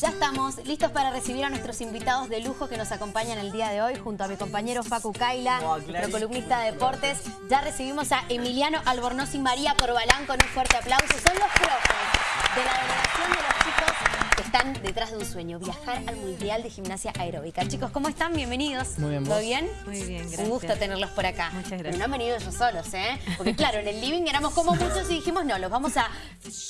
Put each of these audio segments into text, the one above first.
Ya estamos listos para recibir a nuestros invitados de lujo que nos acompañan el día de hoy junto a mi compañero Facu Kaila, Oh, nuestro columnista de deportes. Ya recibimos a Emiliano Albornoz y María Corbalán con un fuerte aplauso. Son los profes de la delegación de los chicos están detrás de un sueño, viajar al Mundial de Gimnasia Aeróbica. Chicos, ¿cómo están? Bienvenidos. Muy bien, ¿Todo bien? Muy bien, gracias. Un gusto tenerlos por acá. Muchas Pero gracias. no han venido ellos solos, ¿eh? Porque claro, en el living éramos como muchos y dijimos, no, los vamos a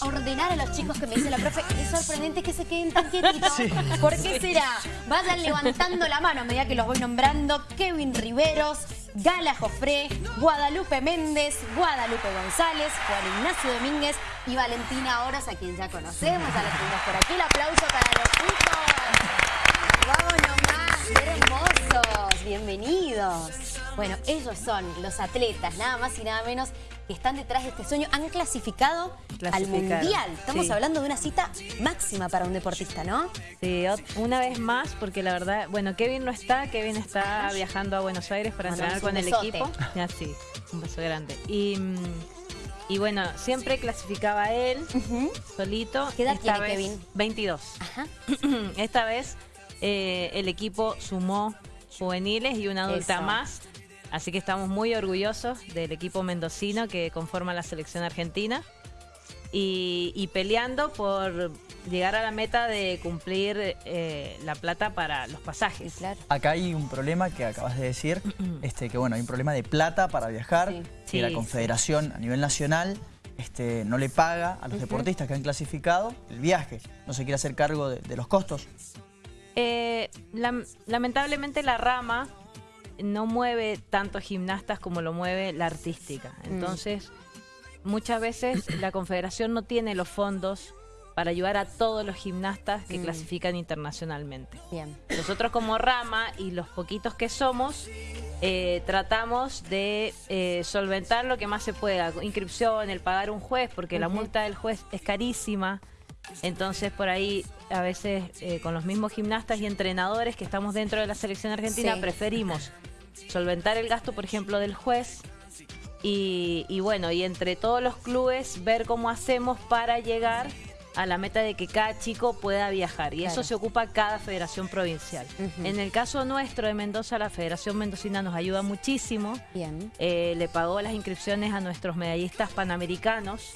ordenar a los chicos que me dice la profe. Es sorprendente que se queden tan quietitos. ¿Por qué será? Vayan levantando la mano a medida que los voy nombrando. Kevin Riveros, Gala Jofré, Guadalupe Méndez, Guadalupe González, Juan Ignacio Domínguez y Valentina Oros, a quien ya conocemos, a los que tenemos por aquí. El aplauso para los chicos. ¡Vamos nomás! ¡Qué hermosos! ¡Bienvenidos! Bueno, ellos son los atletas, nada más y nada menos, que están detrás de este sueño. Han clasificado al Mundial. Estamos sí. hablando de una cita máxima para un deportista, ¿no? Sí, una vez más, porque la verdad, bueno, Kevin no está, Kevin está viajando a Buenos Aires para Mandamos entrenar con el equipo. Ya sí, un beso grande. Y, mm, y bueno, siempre clasificaba él solito. ¿Qué edad Esta tiene vez, Kevin? 22. Ajá. Esta vez eh, el equipo sumó juveniles y una adulta Eso. más. Así que estamos muy orgullosos del equipo mendocino que conforma la selección argentina. Y, y peleando por llegar a la meta de cumplir eh, la plata para los pasajes. Claro. Acá hay un problema que acabas de decir, este, que bueno, hay un problema de plata para viajar, Sí. que Sí, la sí. Confederación a nivel nacional este, no le paga a los deportistas que han clasificado el viaje. No se quiere hacer cargo de, de los costos. Eh, lam- lamentablemente la rama no mueve tanto gimnastas como lo mueve la artística. Entonces, muchas veces la confederación no tiene los fondos para ayudar a todos los gimnastas que Mm. clasifican internacionalmente. Bien. Nosotros como rama y los poquitos que somos, eh, tratamos de eh, solventar lo que más se pueda. Inscripción, el pagar un juez, porque la multa del juez es carísima. Entonces por ahí a veces eh, con los mismos gimnastas y entrenadores que estamos dentro de la selección argentina Sí. preferimos solventar el gasto, por ejemplo, del juez. Y, y bueno, y entre todos los clubes ver cómo hacemos para llegar a la meta de que cada chico pueda viajar. Y Claro. eso se ocupa cada federación provincial. En el caso nuestro de Mendoza, la Federación Mendocina nos ayuda muchísimo. Bien. Eh, le pagó las inscripciones a nuestros medallistas panamericanos.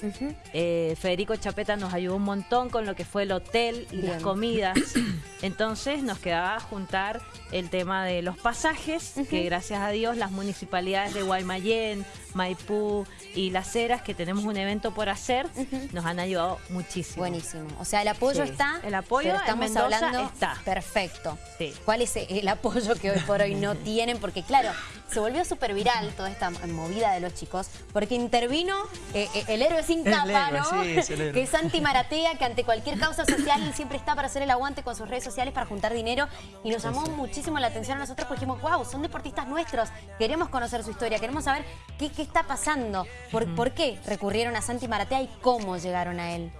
Eh, Federico Chapeta nos ayudó un montón con lo que fue el hotel y Bien. las comidas. Entonces nos quedaba juntar el tema de los pasajes, que gracias a Dios las municipalidades de Guaymallén, Maipú y Las Heras, que tenemos un evento por hacer, nos han ayudado muchísimo. Buenísimo. O sea, el apoyo Sí. está. El apoyo pero en estamos Mendoza hablando. está. Perfecto. Sí. ¿Cuál es el apoyo que hoy por hoy no tienen? Porque claro, se volvió súper viral toda esta movida de los chicos, porque intervino eh, eh, el héroe sin capa, héroe, ¿no? sí, es el héroe. que es Santi Maratea, que ante cualquier causa social él siempre está para hacer el aguante con sus redes sociales para juntar dinero. Y nos llamó muchísimo la atención a nosotros porque dijimos, wow, son deportistas nuestros, queremos conocer su historia, queremos saber qué, qué está pasando, por, por qué recurrieron a Santi Maratea y cómo llegaron a él.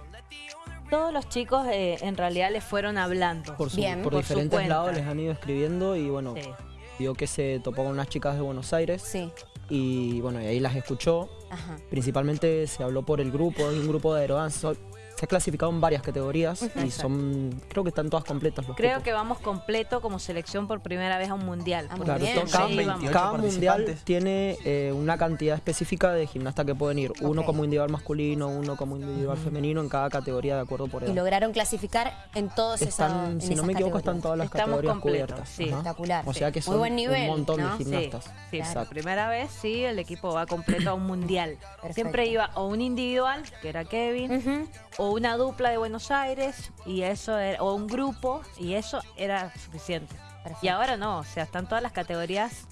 Todos los chicos eh, en realidad les fueron hablando. Por, su- Bien. por diferentes lados les han ido escribiendo y bueno, Sí. vio que se topó con unas chicas de Buenos Aires Sí. y bueno, y ahí las escuchó. Ajá. Principalmente se habló por el grupo, es un grupo de aerodance. Se ha clasificado en varias categorías y son, creo que están todas completas los Creo cupos. que vamos completo como selección por primera vez a un mundial. Ah, Claro, bien. cada, Sí, mun- vamos. cada 28 mundial tiene eh, una cantidad específica de gimnastas que pueden ir. Uno como individual masculino, uno como individual femenino en cada categoría de acuerdo por Y edad. lograron clasificar en todos esos Están, en si no esas me equivoco, están todas las Estamos categorías completos, cubiertas. sí. Espectacular. O sea que Muy son buen nivel, un montón ¿no? de gimnastas. Sí, sí, Claro. por primera vez sí, el equipo va completo a un mundial. Perfecto. Siempre iba o un individual, que era Kevin, o una dupla de Buenos Aires, y eso era- o un grupo, y eso era suficiente. Perfecto. Y ahora no, o sea, están todas las categorías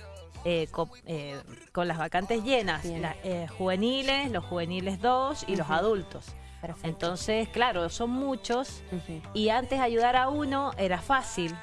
eh, co- eh, con las vacantes llenas, eh, juveniles, los juveniles 2 y los adultos. Perfecto. Entonces, claro, son muchos, y antes ayudar a uno era fácil.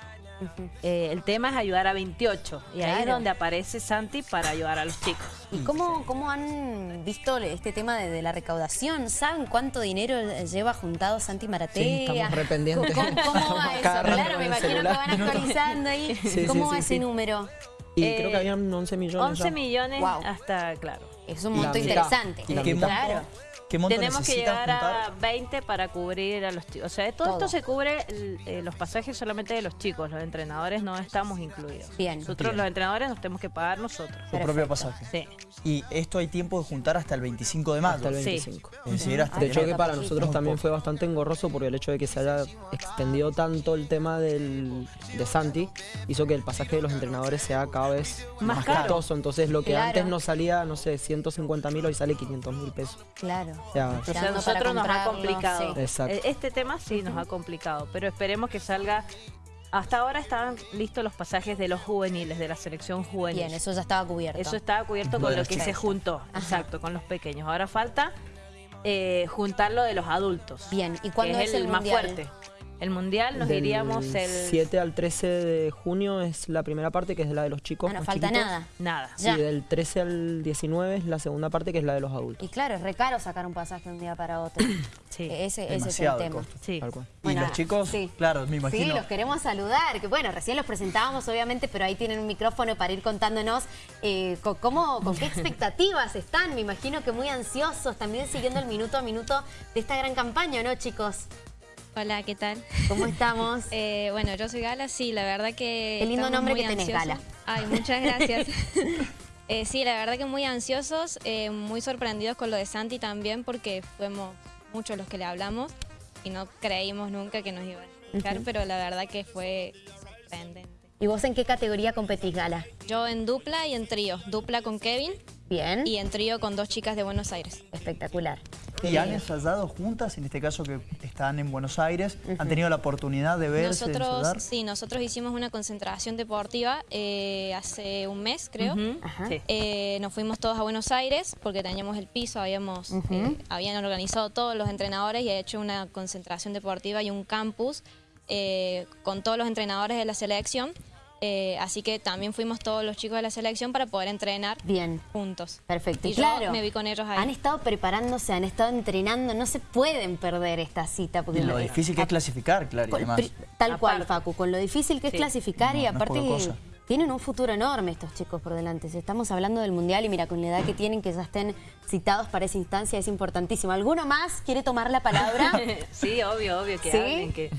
Eh, el tema es ayudar a 28 y ahí es Claro. donde aparece Santi para ayudar a los chicos. ¿Y cómo, cómo han visto este tema de, de la recaudación? ¿Saben cuánto dinero lleva juntado Santi Maratea? Sí, estamos re pendientes. ¿Cómo, cómo va eso? Claro, me imagino celular. que van actualizando ahí. Sí, ¿Cómo sí, va sí, ese sí. número? Y Eh, creo que habían 11 millones. 11 ya. millones Wow. hasta, claro. Es un monto interesante. Y la ¿Qué mitad. monto, Claro. Qué monto Tenemos que llegar a juntar? 20 para cubrir a los chicos. O sea, todo, Todo. esto se cubre eh, los pasajes solamente de los chicos. Los entrenadores no estamos incluidos. Bien. Nosotros Bien. los entrenadores nos tenemos que pagar nosotros. Su propio pasaje. Sí. Y esto hay tiempo de juntar hasta el 25 de mayo. Hasta el Sí. 25. Es decir, hasta De hecho que para nosotros también fue bastante engorroso porque el hecho de que se haya extendido tanto el tema del, de Santi hizo que el pasaje de los entrenadores sea cada vez Más más, caro. costoso. Entonces lo que Claro. antes nos salía, no sé, 150 mil, hoy sale 500 mil pesos. Claro. O sea, nosotros nos ha complicado. sí. Exacto. Eh, Este tema sí nos ha complicado, pero esperemos que salga. Hasta ahora estaban listos los pasajes de los juveniles, de la selección juvenil. Bien, eso ya estaba cubierto. Eso estaba cubierto con lo que se juntó, exacto, con los pequeños. Ahora falta eh, juntar lo de los adultos. Bien, ¿y que cuándo es es el, el más fuerte. El mundial nos del iríamos el 7 al 13 de junio es la primera parte, que es la de los chicos Ah, no más falta chiquitos. nada. nada. Ya. Y del 13 al 19 es la segunda parte, que es la de los adultos. Y claro, es re caro sacar un pasaje de un día para otro. Sí. Ese, ese es el tema. Sí. Tal cual. Y Bueno, los chicos, sí. claro, me Sí, imagino. los queremos saludar. Que bueno, recién los presentábamos, obviamente, pero ahí tienen un micrófono para ir contándonos eh, co- cómo, con qué expectativas están. Me imagino que muy ansiosos, también siguiendo el minuto a minuto de esta gran campaña, ¿no, chicos? Hola, ¿qué tal? ¿Cómo estamos? Eh, bueno, yo soy Gala, sí, la verdad que... Qué lindo nombre que tenés, ansiosos. Gala. Ay, muchas gracias. Eh, sí, la verdad que muy ansiosos, eh, muy sorprendidos con lo de Santi también, porque fuimos muchos los que le hablamos y no creímos nunca que nos iban a dejar, pero la verdad que fue sorprendente. ¿Y vos en qué categoría competís, Gala? Yo en dupla y en trío, dupla con Kevin Bien. y en trío con dos chicas de Buenos Aires. Espectacular. ¿Y han ensayado juntas, en este caso que están en Buenos Aires? ¿Han tenido la oportunidad de verse, de Nosotros, ensayar? sí, nosotros hicimos una concentración deportiva eh, hace un mes, creo. Eh, nos fuimos todos a Buenos Aires porque teníamos el piso, habíamos, eh, habían organizado todos los entrenadores y he hecho una concentración deportiva y un campus eh, con todos los entrenadores de la selección. Eh, así que también fuimos todos los chicos de la selección para poder entrenar Bien. juntos. Perfecto. Y Y yo claro, me vi con ellos ahí. Han estado preparándose, han estado entrenando, no se pueden perder esta cita. Porque Y lo difícil que es clasificar, claro, y Con- demás. pri- Tal cual. Facu, con lo difícil que Sí. es clasificar y No, no es aparte cosa. tienen un futuro enorme estos chicos por delante. Si estamos hablando del Mundial y mira, con la edad que tienen, que ya estén citados para esa instancia, es importantísimo. ¿Alguno más quiere tomar la palabra? Sí, obvio, obvio que ¿Sí? hablen, que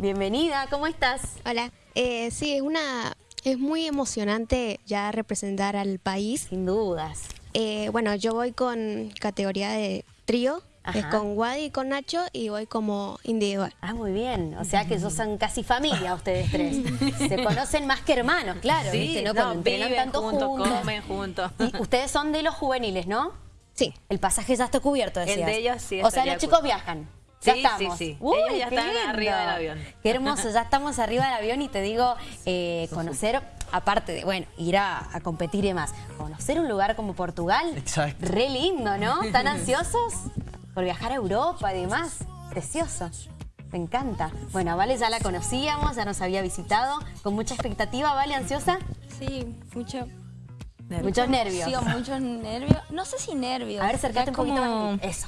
Bienvenida, ¿cómo estás? Hola, eh, sí, es una es muy emocionante ya representar al país. Sin dudas. Eh, bueno, yo voy con categoría de trío, es con Wadi y con Nacho y voy como individual. Ah, muy bien. O sea que ellos son casi familia ustedes tres. Se conocen más que hermanos, claro. sí, ¿viste? ¿no? viven tanto juntos, juntos. comen juntos. Y ustedes son de los juveniles, ¿no? Sí, El pasaje ya está cubierto, El decías. de ellos sí O sea, los chicos viajan. Ya estamos. sí, sí. Uy, Ellos ya están lindo. arriba del avión. Qué hermoso, ya estamos arriba del avión y te digo, eh, conocer, aparte de, bueno, ir a, a competir y demás, conocer un lugar como Portugal. Exacto. Re lindo, ¿no? ¿Tan ansiosos por viajar a Europa y demás? Precioso. Me encanta. Bueno, a Vale ya la conocíamos, ya nos había visitado. Con mucha expectativa, ¿Vale? ¿Ansiosa? Sí, mucho. Muchos nervios. Sí, muchos nervios. No sé si nervios. A ver, acercate un poquito como más. Eso.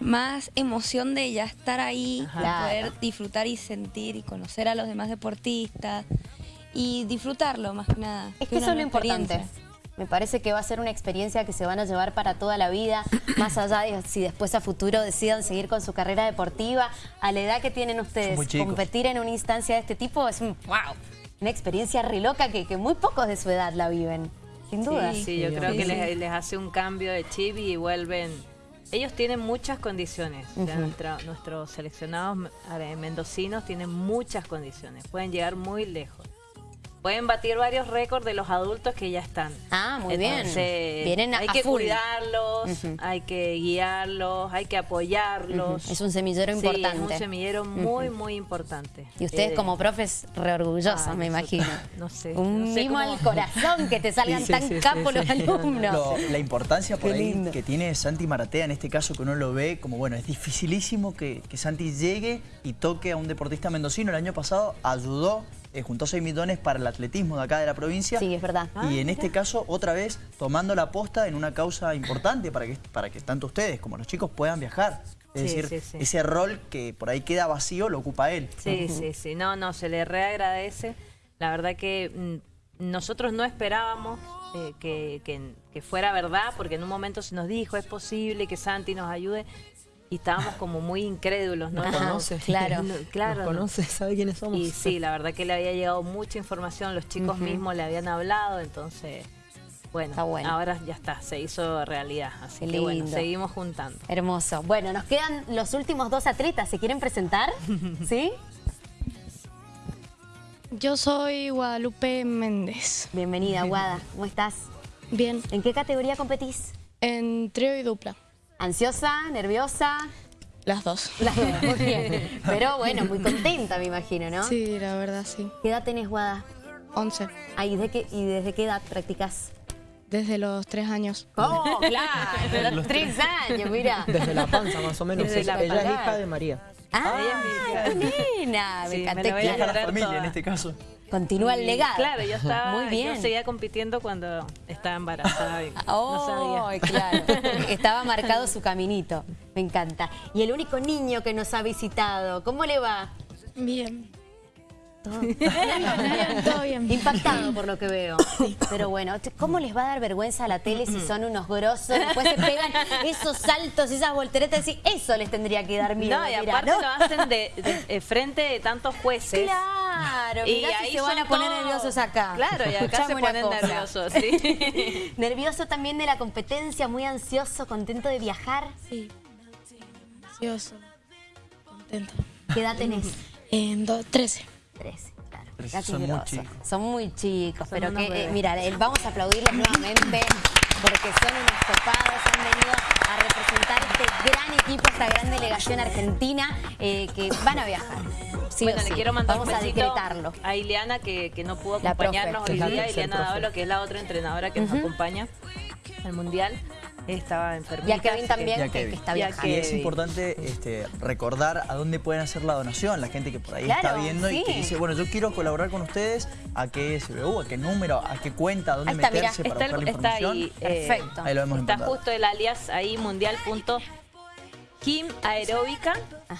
Más emoción de ya estar ahí, poder disfrutar y sentir y conocer a los demás deportistas y disfrutarlo más que nada. Es que eso es lo importante. Me parece que va a ser una experiencia que se van a llevar para toda la vida, más allá de si después a futuro decidan seguir con su carrera deportiva. A la edad que tienen ustedes, competir en una instancia de este tipo es un, wow, una experiencia re loca que, que muy pocos de su edad la viven, sin duda. Sí, sí, yo Sí, creo que les, les hace un cambio de chip y vuelven. Ellos tienen muchas condiciones. O sea, nuestra- nuestros seleccionados eh, mendocinos tienen muchas condiciones. Pueden llegar muy lejos. Pueden batir varios récords de los adultos que ya están. Ah, muy bien. Entonces, Vienen a- hay a que full. cuidarlos, hay que guiarlos, hay que apoyarlos. Es un semillero Sí, es importante. un semillero muy, muy importante. Y ustedes Eh, como profes re orgullosos, ah, me imagino. no sé, Un no sé mimo cómo- al corazón que te salgan Sí, sí, tan sí, sí, capos los sí. alumnos. Lo- la importancia por Qué ahí lindo. que tiene Santi Maratea en este caso que uno lo ve como bueno, es dificilísimo que, que Santi llegue y toque a un deportista mendocino. El año pasado ayudó, eh, juntó 6 millones para el atletismo de acá de la provincia. Sí, es verdad. y en este caso, otra vez, tomando la posta en una causa importante para que, para que tanto ustedes como los chicos puedan viajar. Es Sí, decir, sí, sí. ese rol que por ahí queda vacío lo ocupa él. Sí, sí, sí. No, no, se le reagradece. La verdad que mm, nosotros no esperábamos eh, que, que- que fuera verdad, porque en un momento se nos dijo, es posible que Santi nos ayude, y estábamos como muy incrédulos, ¿no? Nos No, conoce. Claro, no, claro. Nos conoce, sabe quiénes somos. Y sí, la verdad que le había llegado mucha información, los chicos mismos le habían hablado, entonces, bueno, Está bueno. ahora ya está, se hizo realidad. Así Qué que bueno, lindo. seguimos juntando. Hermoso. Bueno, nos quedan los últimos dos atletas. ¿Se quieren presentar? ¿Sí? Yo soy Guadalupe Méndez. Bienvenida, Guada. ¿Cómo estás? Bien, ¿En qué categoría competís? en trío y dupla, ¿Ansiosa? ¿Nerviosa? las dos. Las dos, muy bien. Pero bueno, muy contenta, me imagino, ¿no? Sí, la verdad sí. ¿Qué edad tenés, Guada? 11, Ah, ¿y, de qué, ¿Y desde qué edad practicas? desde los tres años. ¡Oh, claro! Los tres años, mira. Desde la panza, más o menos. Desde Ella la ella es hija de María. ¡Ah, qué nena! Me Sí, me encanta. la voy a Vieja la agarrar familia toda. en este caso. Continúa el legado. Claro, yo estaba, Muy bien. yo seguía compitiendo cuando estaba embarazada. y Oh, no sabía. claro. Estaba marcado su caminito. Me encanta. Y el único niño que nos ha visitado, ¿cómo le va? Bien. Todo. Bien, todo bien. Impactado por lo que veo. Pero bueno, ¿cómo les va a dar vergüenza a la tele si son unos grosos? Después se pegan esos saltos, esas volteretas. y eso les tendría que dar miedo. No, y mirá, aparte ¿no? lo hacen de, de- eh, frente de tantos jueces. Claro, Y mirá si ahí se van a poner todos- nerviosos acá. Claro, y acá Escuchame se ponen nerviosos, sí. Nervioso también de la competencia, muy ansioso, contento de viajar. Sí. Ansioso. Contento. ¿Qué edad tenés? En do- 13. 13, claro. Trece, Mirá qué son muy chicos. Son muy chicos, Son pero que, eh, mira, eh, vamos a aplaudirles nuevamente porque son unos copados, han venido a representar este gran equipo, esta gran delegación argentina que van a viajar. Sí bueno, le sí. quiero mandar Vamos un a besito decretarlo. a Ileana que, que no pudo La acompañarnos profe. hoy día. Ileana. Dávalo, que es la otra entrenadora que nos acompaña al Mundial. Estaba enfermita. Y a Kevin también, que, que está viajando. Y es importante este, recordar a dónde pueden hacer la donación, la gente que por ahí Claro, está viendo y que dice, bueno, yo quiero colaborar con ustedes, ¿a qué SBU, a qué número, a qué cuenta, a dónde Ahí está, mirá, meterse para Está, buscar la está información? ahí. eh, Perfecto. Ahí lo hemos Está encontrado. justo el alias ahí, mundial. punto Kim Aeróbica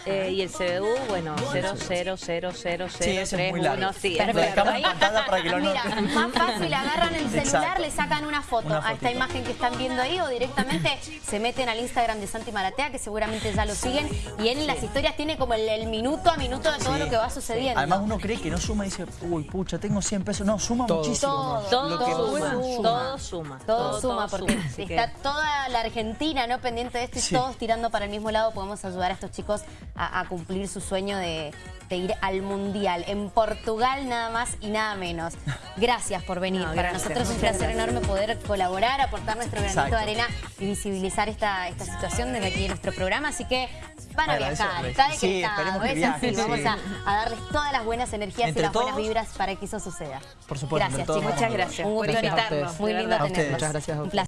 eh, y el CBU, bueno, 00000031. Sí, ese es muy largo. Sí, en pantalla para que lo Mira, más fácil, agarran el celular, Exacto. le sacan una foto Una a esta imagen que están viendo ahí o directamente se meten al Instagram de Santi Maratea, que seguramente ya lo siguen, y él en las historias tiene como el, el minuto a minuto de todo Sí. lo que va sucediendo. Además uno cree que no suma y dice, uy, pucha, tengo 100 pesos. No, suma Todo. muchísimo. Todo. Todo Lo que suma, suma. todo suma. Todo, suma porque está toda la Argentina no pendiente de esto y Sí. todos tirando para el mismo lado. Podemos ayudar a estos chicos a, a cumplir su sueño de, de ir al Mundial. En Portugal nada más y nada menos. Gracias por venir. No, para gracias, nosotros es un placer gracias. enorme poder colaborar, aportar nuestro granito Exacto. de arena y visibilizar esta, esta situación desde aquí en nuestro programa. Así que van a viajar, está Sí, que es viajen, así. Vamos sí. a, a darles todas las buenas energías Entre y las buenas vibras para que eso suceda. Por supuesto, Gracias, todos chicos. Muchas gracias Un gusto invitarnos. Muy de lindo tenerlos. Muchas gracias a Un ustedes. placer.